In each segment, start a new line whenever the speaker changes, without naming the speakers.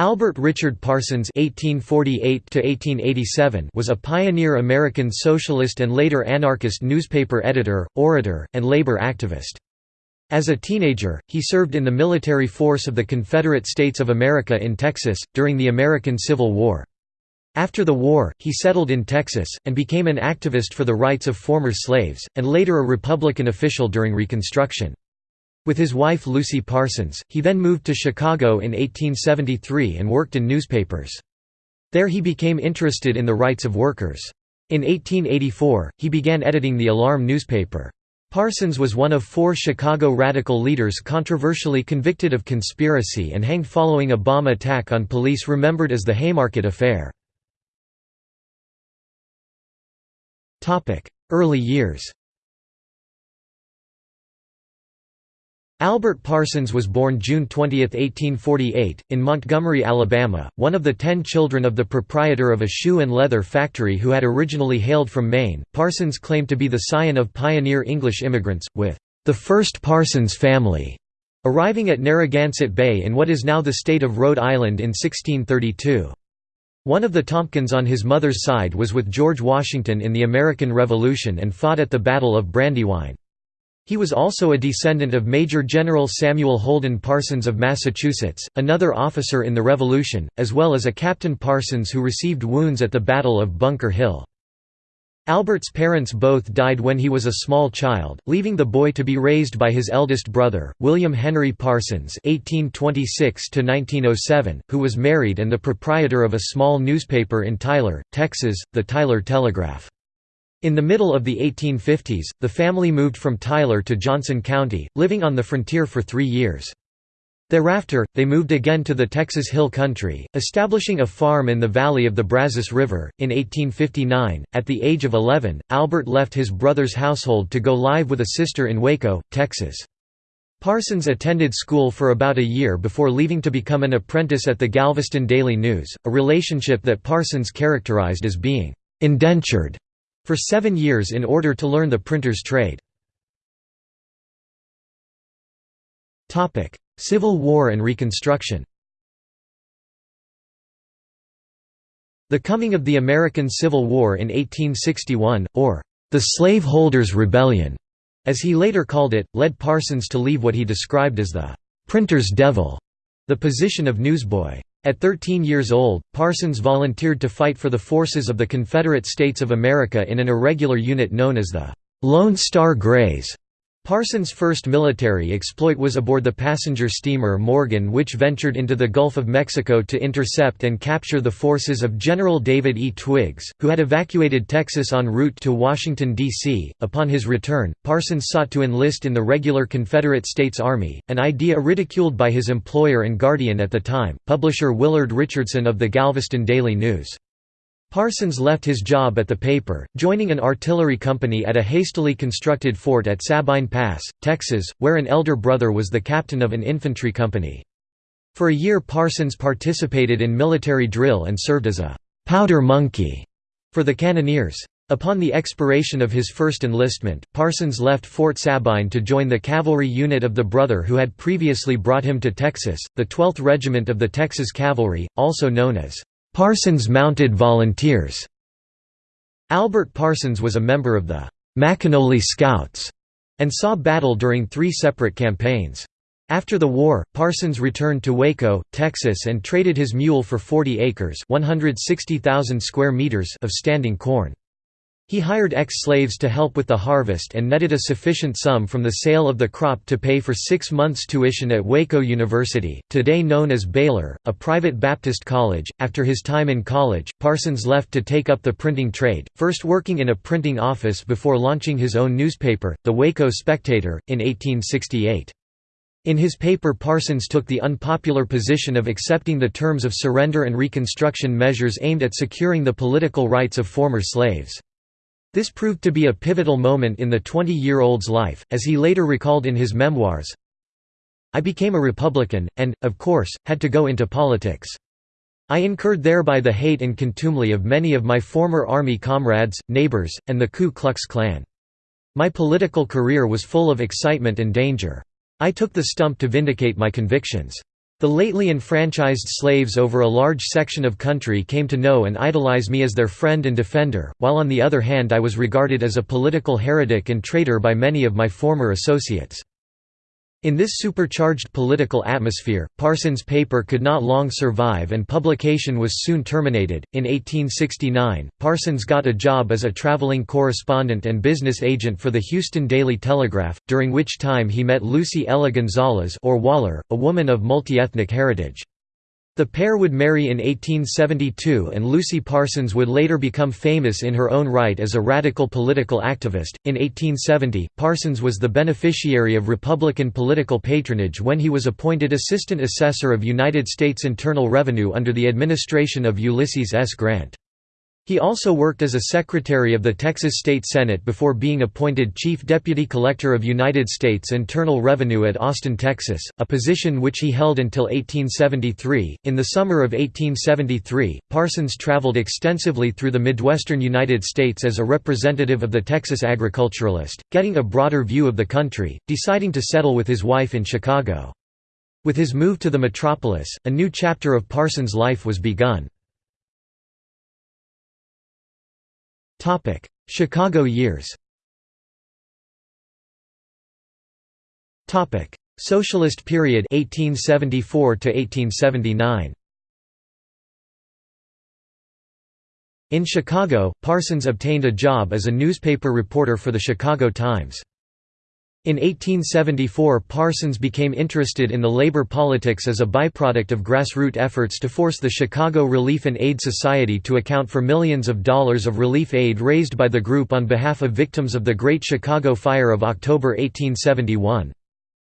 Albert Richard Parsons (1848–1887) was a pioneer American socialist and later anarchist newspaper editor, orator, and labor activist. As a teenager, he served in the military force of the Confederate States of America in Texas, during the American Civil War. After the war, he settled in Texas, and became an activist for the rights of former slaves, and later a Republican official during Reconstruction. With his wife Lucy Parsons, he then moved to Chicago in 1873 and worked in newspapers. There he became interested in the rights of workers. In 1884, he began editing the Alarm newspaper. Parsons was one of four Chicago radical leaders controversially convicted of conspiracy and hanged following a bomb attack on police remembered as the Haymarket Affair. Early years Albert Parsons was born June 20, 1848, in Montgomery, Alabama, one of the ten children of the proprietor of a shoe and leather factory who had originally hailed from Maine. Parsons claimed to be the scion of pioneer English immigrants, with the first Parsons family arriving at Narragansett Bay in what is now the state of Rhode Island in 1632. One of the Tompkins on his mother's side was with George Washington in the American Revolution and fought at the Battle of Brandywine. He was also a descendant of Major General Samuel Holden Parsons of Massachusetts, another officer in the Revolution, as well as a Captain Parsons who received wounds at the Battle of Bunker Hill. Albert's parents both died when he was a small child, leaving the boy to be raised by his eldest brother, William Henry Parsons (1826–1907), who was married and the proprietor of a small newspaper in Tyler, Texas, the Tyler Telegraph. In the middle of the 1850s, the family moved from Tyler to Johnson County, living on the frontier for three years. Thereafter, they moved again to the Texas Hill Country, establishing a farm in the valley of the Brazos River. In 1859, at the age of 11, Albert left his brother's household to go live with a sister in Waco, Texas. Parsons attended school for about a year before leaving to become an apprentice at the Galveston Daily News, a relationship that Parsons characterized as being indentured for seven years in order to learn the printer's trade. Civil War and Reconstruction The coming of the American Civil War in 1861, or the Slaveholders' Rebellion, as he later called it, led Parsons to leave what he described as the printer's devil, the position of newsboy. At 13 years old, Parsons volunteered to fight for the forces of the Confederate States of America in an irregular unit known as the Lone Star Greys. Parsons' first military exploit was aboard the passenger steamer Morgan which ventured into the Gulf of Mexico to intercept and capture the forces of General David E. Twiggs, who had evacuated Texas en route to Washington, D.C. Upon his return, Parsons sought to enlist in the regular Confederate States Army, an idea ridiculed by his employer and guardian at the time, publisher Willard Richardson of the Galveston Daily News. Parsons left his job at the paper, joining an artillery company at a hastily constructed fort at Sabine Pass, Texas, where an elder brother was the captain of an infantry company. For a year Parsons participated in military drill and served as a «powder monkey» for the cannoneers. Upon the expiration of his first enlistment, Parsons left Fort Sabine to join the cavalry unit of the brother who had previously brought him to Texas, the 12th Regiment of the Texas Cavalry, also known as Parsons Mounted Volunteers. Albert Parsons was a member of the McInoly Scouts and saw battle during three separate campaigns. After the war, Parsons returned to Waco, Texas and traded his mule for 40 acres 160,000 square meters of standing corn. He hired ex-slaves to help with the harvest and netted a sufficient sum from the sale of the crop to pay for six months' tuition at Waco University, today known as Baylor, a private Baptist college. After his time in college, Parsons left to take up the printing trade, first working in a printing office before launching his own newspaper, the Waco Spectator, in 1868. In his paper Parsons took the unpopular position of accepting the terms of surrender and Reconstruction measures aimed at securing the political rights of former slaves. This proved to be a pivotal moment in the 20-year-old's life, as he later recalled in his memoirs, I became a Republican, and, of course, had to go into politics. I incurred thereby the hate and contumely of many of my former Army comrades, neighbors, and the Ku Klux Klan. My political career was full of excitement and danger. I took the stump to vindicate my convictions. The lately enfranchised slaves over a large section of country came to know and idolize me as their friend and defender, while on the other hand I was regarded as a political heretic and traitor by many of my former associates. In this supercharged political atmosphere, Parsons' paper could not long survive and publication was soon terminated. In 1869, Parsons got a job as a traveling correspondent and business agent for the Houston Daily Telegraph, during which time he met Lucy Ella Gonzalez or Waller, a woman of multi-ethnic heritage. The pair would marry in 1872 and Lucy Parsons would later become famous in her own right as a radical political activist. In 1870, Parsons was the beneficiary of Republican political patronage when he was appointed Assistant Assessor of United States Internal Revenue under the administration of Ulysses S. Grant. He also worked as a secretary of the Texas State Senate before being appointed Chief Deputy Collector of United States Internal Revenue at Austin, Texas, a position which he held until 1873. In the summer of 1873, Parsons traveled extensively through the Midwestern United States as a representative of the Texas agriculturalist, getting a broader view of the country, deciding to settle with his wife in Chicago. With his move to the metropolis, a new chapter of Parsons' life was begun. Topic: Chicago years. Topic: Socialist period 1874 to 1879. In Chicago, Parsons obtained a job as a newspaper reporter for the Chicago Times. In 1874 Parsons became interested in the labor politics as a byproduct of grassroots efforts to force the Chicago Relief and Aid Society to account for millions of dollars of relief aid raised by the group on behalf of victims of the Great Chicago Fire of October 1871.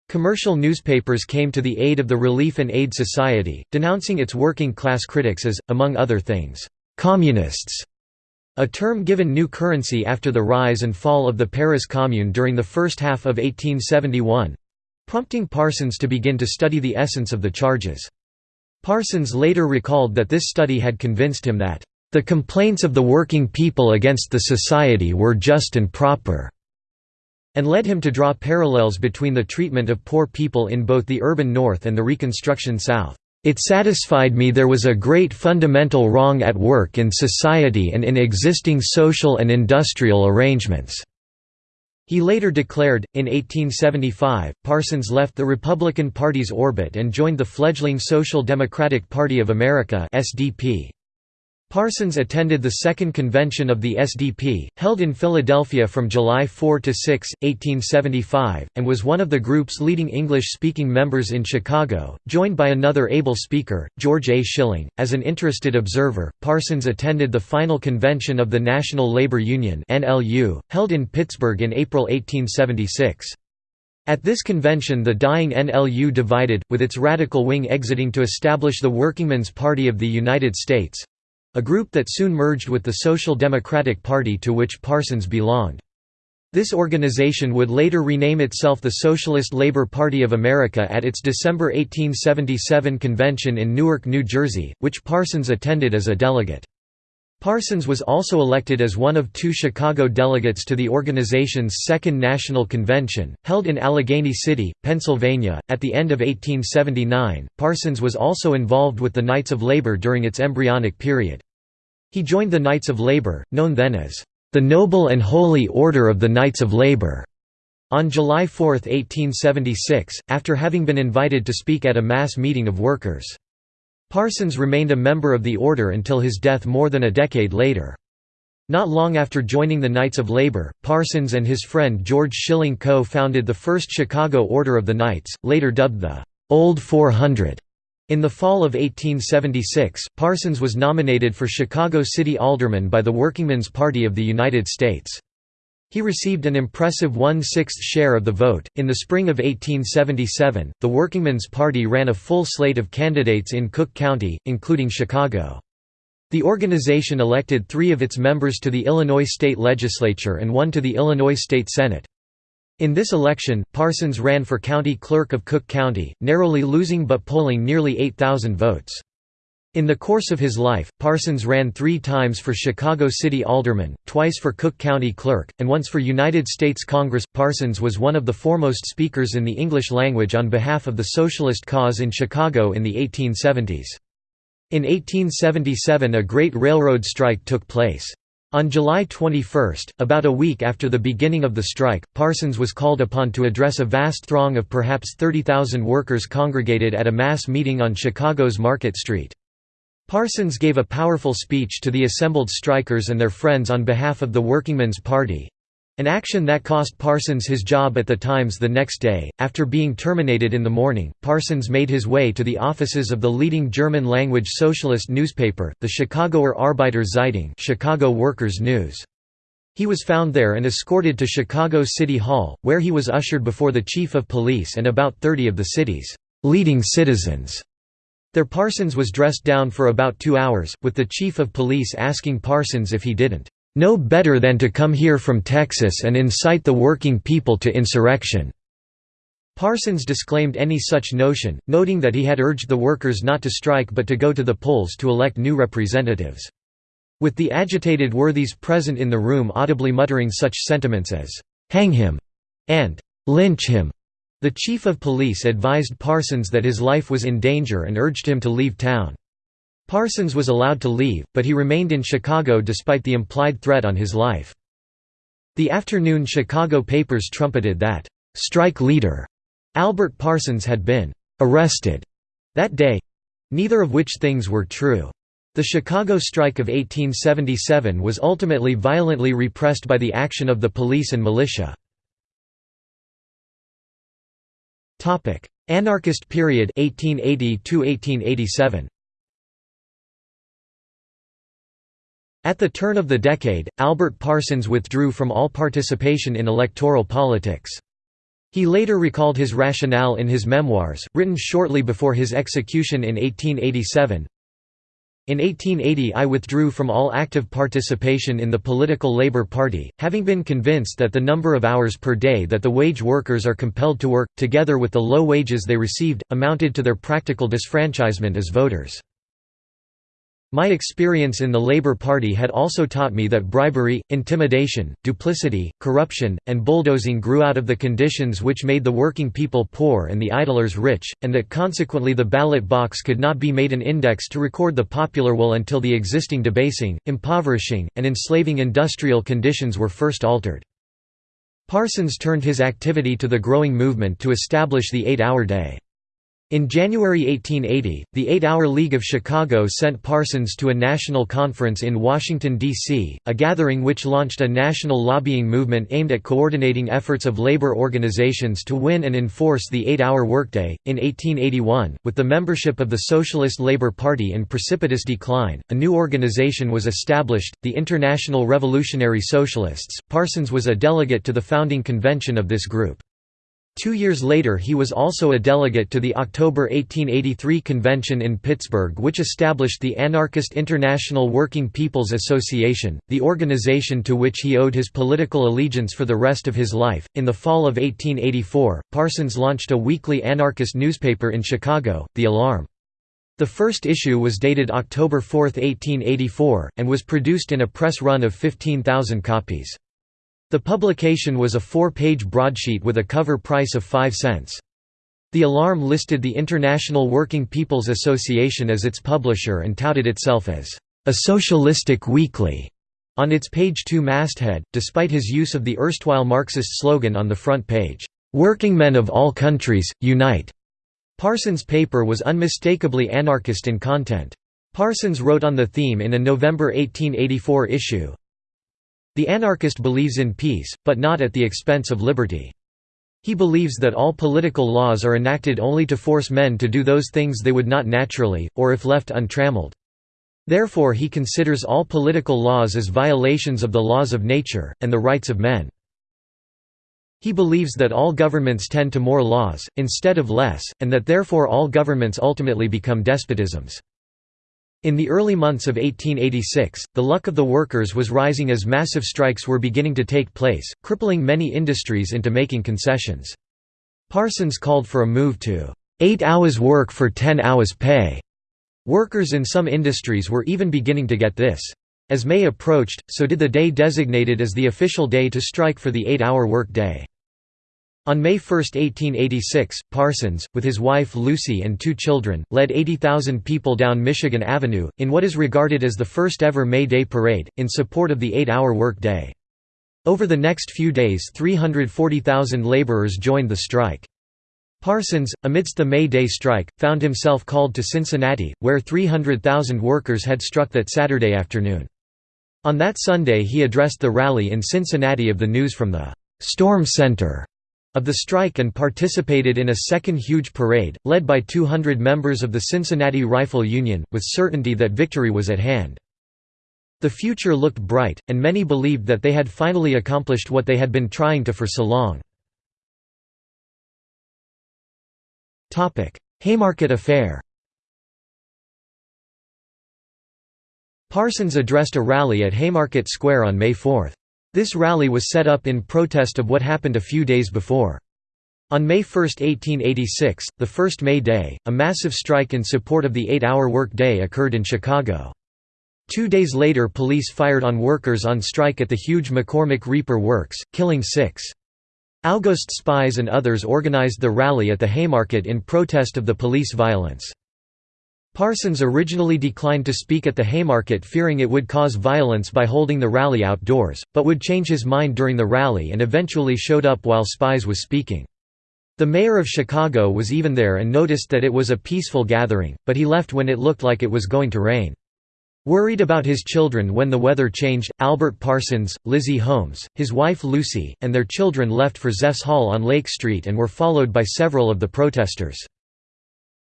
Commercial newspapers came to the aid of the Relief and Aid Society, denouncing its working-class critics as, among other things, "...communists." A term given new currency after the rise and fall of the Paris Commune during the first half of 1871—prompting Parsons to begin to study the essence of the charges. Parsons later recalled that this study had convinced him that, "...the complaints of the working people against the society were just and proper." and led him to draw parallels between the treatment of poor people in both the urban North and the Reconstruction South. It satisfied me there was a great fundamental wrong at work in society and in existing social and industrial arrangements." He later declared, in 1875, Parsons left the Republican Party's orbit and joined the fledgling Social Democratic Party of America SDP. Parsons attended the Second Convention of the SDP, held in Philadelphia from July 4 to 6, 1875, and was one of the group's leading English-speaking members in Chicago, joined by another able speaker, George A. Schilling. As an interested observer, Parsons attended the final convention of the National Labor Union (NLU), held in Pittsburgh in April 1876. At this convention the dying NLU divided, with its radical wing exiting to establish the Workingmen's Party of the United States, a group that soon merged with the Social Democratic Party to which Parsons belonged. This organization would later rename itself the Socialist Labor Party of America at its December 1877 convention in Newark, New Jersey, which Parsons attended as a delegate. Parsons was also elected as one of two Chicago delegates to the organization's Second National Convention, held in Allegheny City, Pennsylvania, at the end of 1879. Parsons was also involved with the Knights of Labor during its embryonic period. He joined the Knights of Labor, known then as the Noble and Holy Order of the Knights of Labor, on July 4, 1876, after having been invited to speak at a mass meeting of workers. Parsons remained a member of the order until his death more than a decade later. Not long after joining the Knights of Labor, Parsons and his friend George Schilling co-founded the first Chicago Order of the Knights, later dubbed the Old 400. In the fall of 1876, Parsons was nominated for Chicago City Alderman by the Workingmen's Party of the United States. He received an impressive one-sixth share of the vote. In the spring of 1877, the Workingmen's Party ran a full slate of candidates in Cook County, including Chicago. The organization elected three of its members to the Illinois state legislature and one to the Illinois state senate. In this election, Parsons ran for county clerk of Cook County, narrowly losing but polling nearly 8,000 votes. In the course of his life, Parsons ran three times for Chicago City Alderman, twice for Cook County Clerk, and once for United States Congress. Parsons was one of the foremost speakers in the English language on behalf of the socialist cause in Chicago in the 1870s. In 1877 a great railroad strike took place. On July 21, about a week after the beginning of the strike, Parsons was called upon to address a vast throng of perhaps 30,000 workers congregated at a mass meeting on Chicago's Market Street. Parsons gave a powerful speech to the assembled strikers and their friends on behalf of the Workingmen's Party. An action that cost Parsons his job at the Times the next day. After being terminated in the morning, Parsons made his way to the offices of the leading German-language socialist newspaper, the Chicagoer Arbeiter Zeitung, Chicago Workers' News. He was found there and escorted to Chicago City Hall, where he was ushered before the chief of police and about 30 of the city's leading citizens. There Parsons was dressed down for about two hours, with the chief of police asking Parsons if he didn't know better than to come here from Texas and incite the working people to insurrection." Parsons disclaimed any such notion, noting that he had urged the workers not to strike but to go to the polls to elect new representatives. With the agitated worthies present in the room audibly muttering such sentiments as, "'Hang him' and "'Lynch him' The chief of police advised Parsons that his life was in danger and urged him to leave town. Parsons was allowed to leave, but he remained in Chicago despite the implied threat on his life. The afternoon Chicago papers trumpeted that, "'strike leader' Albert Parsons had been "'arrested' that day—neither of which things were true. The Chicago strike of 1877 was ultimately violently repressed by the action of the police and militia. Anarchist period 1880 to 1887. At the turn of the decade, Albert Parsons withdrew from all participation in electoral politics. He later recalled his rationale in his memoirs, written shortly before his execution in 1887, in 1880 I withdrew from all active participation in the political Labour Party, having been convinced that the number of hours per day that the wage workers are compelled to work, together with the low wages they received, amounted to their practical disfranchisement as voters. My experience in the Labour Party had also taught me that bribery, intimidation, duplicity, corruption, and bulldozing grew out of the conditions which made the working people poor and the idlers rich, and that consequently the ballot box could not be made an index to record the popular will until the existing debasing, impoverishing, and enslaving industrial conditions were first altered. Parsons turned his activity to the growing movement to establish the eight-hour day. In January 1880, the Eight-Hour League of Chicago sent Parsons to a national conference in Washington, D.C., a gathering which launched a national lobbying movement aimed at coordinating efforts of labor organizations to win and enforce the eight-hour workday. In 1881, with the membership of the Socialist Labor Party in precipitous decline, a new organization was established, the International Revolutionary Socialists. Parsons was a delegate to the founding convention of this group. Two years later he was also a delegate to the October 1883 convention in Pittsburgh which established the Anarchist International Working People's Association, the organization to which he owed his political allegiance for the rest of his life. In the fall of 1884, Parsons launched a weekly anarchist newspaper in Chicago, The Alarm. The first issue was dated October 4, 1884, and was produced in a press run of 15,000 copies. The publication was a four-page broadsheet with a cover price of 5 cents. The Alarm listed the International Working People's Association as its publisher and touted itself as a socialistic weekly on its page 2 masthead, despite his use of the erstwhile Marxist slogan on the front page, "'Working men of all countries, unite!' Parsons' paper was unmistakably anarchist in content. Parsons wrote on the theme in a November 1884 issue, the anarchist believes in peace, but not at the expense of liberty. He believes that all political laws are enacted only to force men to do those things they would not naturally, or if left untrammeled. Therefore he considers all political laws as violations of the laws of nature, and the rights of men. He believes that all governments tend to more laws, instead of less, and that therefore all governments ultimately become despotisms. In the early months of 1886, the luck of the workers was rising as massive strikes were beginning to take place, crippling many industries into making concessions. Parsons called for a move to eight hours work for ten hours pay. Workers in some industries were even beginning to get this. As May approached, so did the day designated as the official day to strike for the eight-hour work day. On May 1, 1886, Parsons, with his wife Lucy and two children, led 80,000 people down Michigan Avenue, in what is regarded as the first ever May Day parade, in support of the eight-hour work day. Over the next few days 340,000 laborers joined the strike. Parsons, amidst the May Day strike, found himself called to Cincinnati, where 300,000 workers had struck that Saturday afternoon. On that Sunday he addressed the rally in Cincinnati of the news from the «Storm Center» of the strike and participated in a second huge parade, led by 200 members of the Cincinnati Rifle Union, with certainty that victory was at hand. The future looked bright, and many believed that they had finally accomplished what they had been trying to for so long. Haymarket Affair Parsons addressed a rally at Haymarket Square on May 4. This rally was set up in protest of what happened a few days before. On May 1, 1886, the first May Day, a massive strike in support of the eight-hour work day occurred in Chicago. Two days later police fired on workers on strike at the huge McCormick Reaper Works, killing six. August Spies and others organized the rally at the Haymarket in protest of the police violence. Parsons originally declined to speak at the Haymarket fearing it would cause violence by holding the rally outdoors, but would change his mind during the rally and eventually showed up while Spies was speaking. The mayor of Chicago was even there and noticed that it was a peaceful gathering, but he left when it looked like it was going to rain. Worried about his children when the weather changed, Albert Parsons, Lizzie Holmes, his wife Lucy, and their children left for Zepf's Hall on Lake Street and were followed by several of the protesters.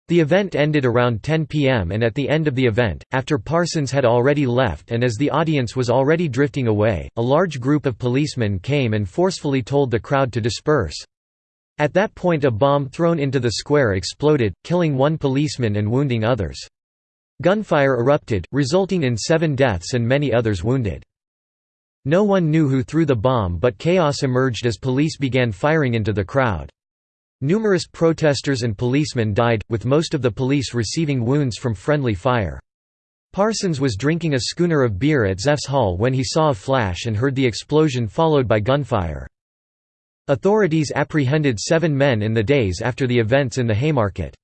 The event ended around 10 p.m. and at the end of the event, after Parsons had already left and as the audience was already drifting away, a large group of policemen came and forcefully told the crowd to disperse. At that point a bomb thrown into the square exploded, killing one policeman and wounding others. Gunfire erupted, resulting in seven deaths and many others wounded. No one knew who threw the bomb but chaos emerged as police began firing into the crowd. Numerous protesters and policemen died, with most of the police receiving wounds from friendly fire. Parsons was drinking a schooner of beer at Zepf's Hall when he saw a flash and heard the explosion followed by gunfire. Authorities apprehended seven men in the days after the events in the Haymarket.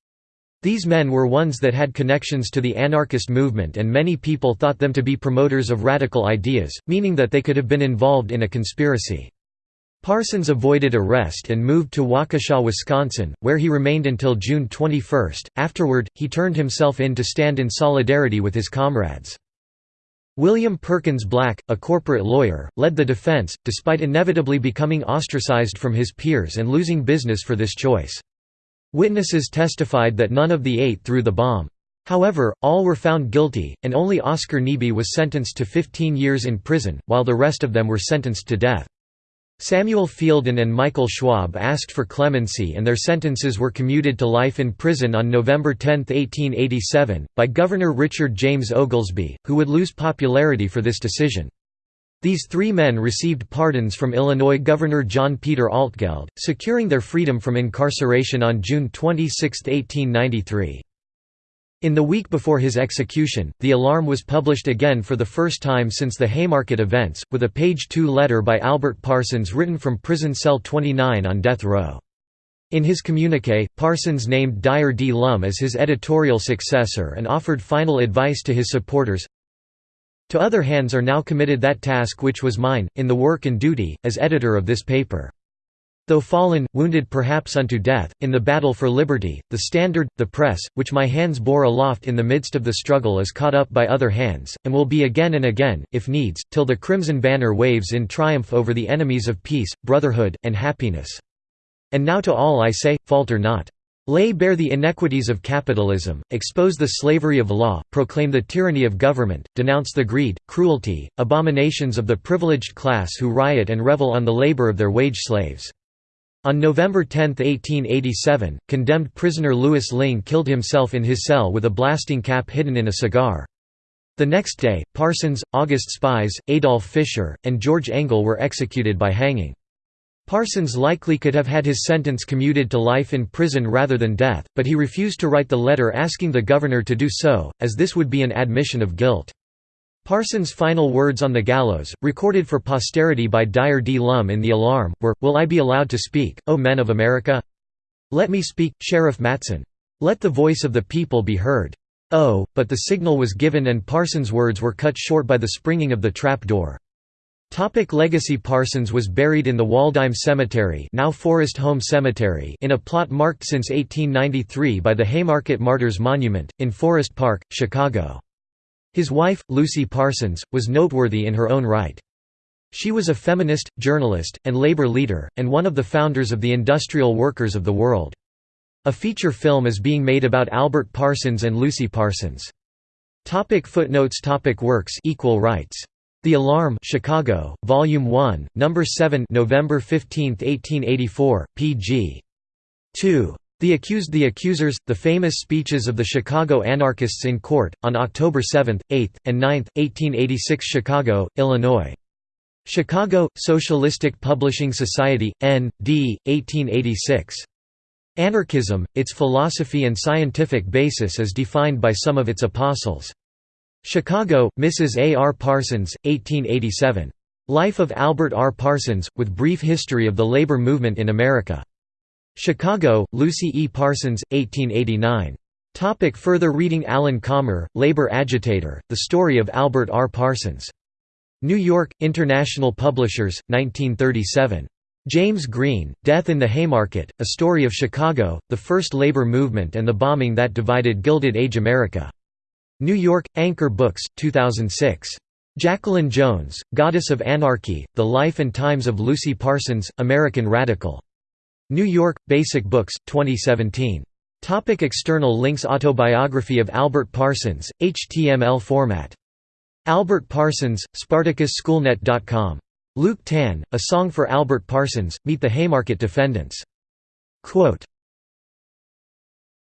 These men were ones that had connections to the anarchist movement and many people thought them to be promoters of radical ideas, meaning that they could have been involved in a conspiracy. Parsons avoided arrest and moved to Waukesha, Wisconsin, where he remained until June 21. Afterward, he turned himself in to stand in solidarity with his comrades. William Perkins Black, a corporate lawyer, led the defense, despite inevitably becoming ostracized from his peers and losing business for this choice. Witnesses testified that none of the eight threw the bomb. However, all were found guilty, and only Oscar Neebe was sentenced to 15 years in prison, while the rest of them were sentenced to death. Samuel Fielden and Michael Schwab asked for clemency and their sentences were commuted to life in prison on November 10, 1887, by Governor Richard James Oglesby, who would lose popularity for this decision. These three men received pardons from Illinois Governor John Peter Altgeld, securing their freedom from incarceration on June 26, 1893. In the week before his execution, the alarm was published again for the first time since the Haymarket events, with a page 2 letter by Albert Parsons written from prison cell 29 on death row. In his communique, Parsons named Dyer D. Lum as his editorial successor and offered final advice to his supporters, to other hands are now committed that task which was mine, in the work and duty, as editor of this paper. Though fallen, wounded perhaps unto death, in the battle for liberty, the standard, the press, which my hands bore aloft in the midst of the struggle is caught up by other hands, and will be again and again, if needs, till the crimson banner waves in triumph over the enemies of peace, brotherhood, and happiness. And now to all I say, falter not. Lay bare the inequities of capitalism, expose the slavery of law, proclaim the tyranny of government, denounce the greed, cruelty, abominations of the privileged class who riot and revel on the labor of their wage slaves. On November 10, 1887, condemned prisoner Louis Lingg killed himself in his cell with a blasting cap hidden in a cigar. The next day, Parsons, August Spies, Adolf Fischer, and George Engel were executed by hanging. Parsons likely could have had his sentence commuted to life in prison rather than death, but he refused to write the letter asking the governor to do so, as this would be an admission of guilt. Parsons' final words on the gallows, recorded for posterity by Dyer D. Lum in The Alarm, were, Will I be allowed to speak, O men of America? Let me speak, Sheriff Matson. Let the voice of the people be heard. Oh, but the signal was given and Parsons' words were cut short by the springing of the trap door. Topic legacy Parsons was buried in the Waldheim Cemetery now Forest Home Cemetery in a plot marked since 1893 by the Haymarket Martyrs Monument, in Forest Park, Chicago. His wife, Lucy Parsons, was noteworthy in her own right. She was a feminist, journalist, and labor leader, and one of the founders of the Industrial Workers of the World. A feature film is being made about Albert Parsons and Lucy Parsons. Topic footnotes Topic Works Equal rights the Alarm Chicago, Volume 1, Number 7 November 15, 1884, pg. 2. The Accused The Accusers, the famous speeches of the Chicago anarchists in court, on October 7, 8, and 9, 1886 Chicago, Illinois. Chicago, Socialistic Publishing Society, N. D., 1886. Anarchism, its philosophy and scientific basis as defined by some of its apostles. Chicago, Mrs. A. R. Parsons, 1887. Life of Albert R. Parsons, with brief history of the labor movement in America. Chicago, Lucy E. Parsons, 1889. Topic further reading Alan Calmer, labor agitator, The Story of Albert R. Parsons. New York, International Publishers, 1937. James Green, Death in the Haymarket, A Story of Chicago, The First Labor Movement and the Bombing That Divided Gilded Age America. New York, Anchor Books, 2006. Jacqueline Jones, Goddess of Anarchy, The Life and Times of Lucy Parsons, American Radical. New York, Basic Books, 2017. Topic external links Autobiography of Albert Parsons, HTML format. Albert Parsons, SpartacusSchoolNet.com. Luke Tan, A Song for Albert Parsons, Meet the Haymarket Defendants. Quote,